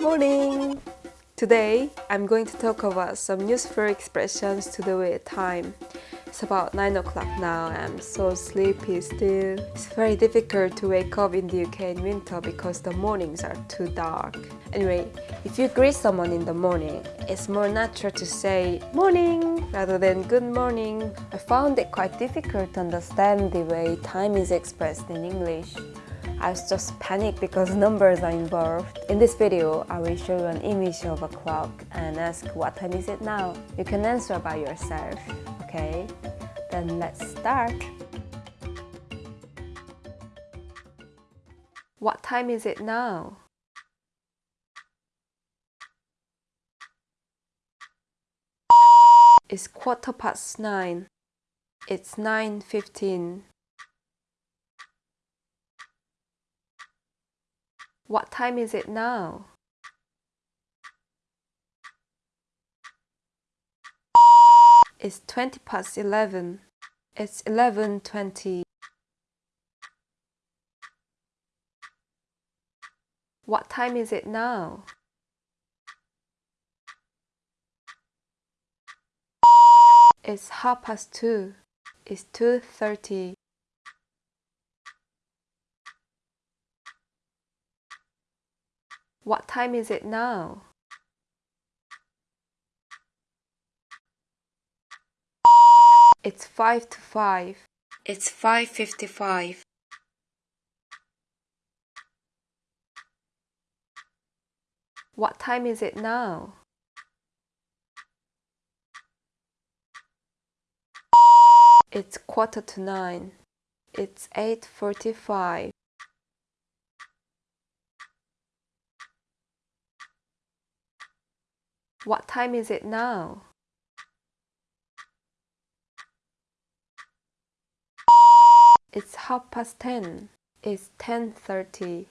Morning! Today, I'm going to talk about some useful expressions to do with time. It's about 9 o'clock now, I'm so sleepy still. It's very difficult to wake up in the UK in winter because the mornings are too dark. Anyway, if you greet someone in the morning, it's more natural to say morning rather than good morning. I found it quite difficult to understand the way time is expressed in English. I was just panicked because numbers are involved. In this video, I will show you an image of a clock and ask what time is it now? You can answer by yourself, okay? Then let's start. What time is it now? It's quarter past nine. It's 9.15. What time is it now? It's 20 past 11. It's 11.20. What time is it now? It's half past 2. It's 2.30. What time is it now? It's 5 to 5. It's 5.55. What time is it now? It's quarter to 9. It's 8.45. What time is it now? It's half past ten. It's 10.30.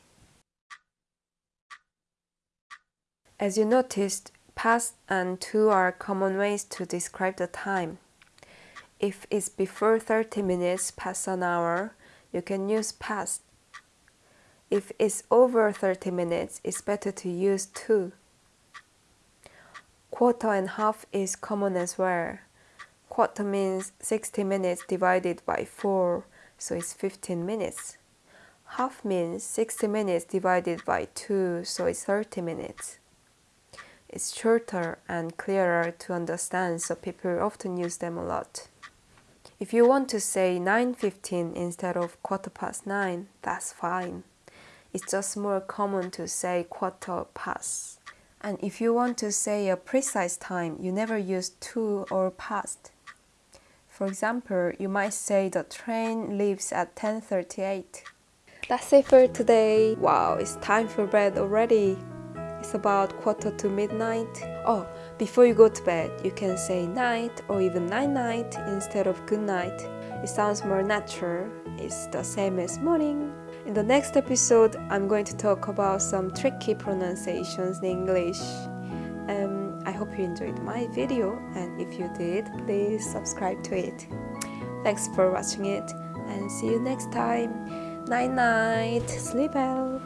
As you noticed, past and to are common ways to describe the time. If it's before 30 minutes past an hour, you can use past. If it's over 30 minutes, it's better to use to. Quarter and half is common as well. Quarter means 60 minutes divided by 4, so it's 15 minutes. Half means 60 minutes divided by 2, so it's 30 minutes. It's shorter and clearer to understand, so people often use them a lot. If you want to say 9.15 instead of quarter past 9, that's fine. It's just more common to say quarter past. And if you want to say a precise time, you never use to or past. For example, you might say the train leaves at 10.38. That's it for today. Wow, it's time for bed already. It's about quarter to midnight. Oh, before you go to bed, you can say night or even night night instead of good night. It sounds more natural. It's the same as morning. In the next episode, I'm going to talk about some tricky pronunciations in English. Hope you enjoyed my video and if you did, please subscribe to it. Thanks for watching it and see you next time. Night night, sleep well.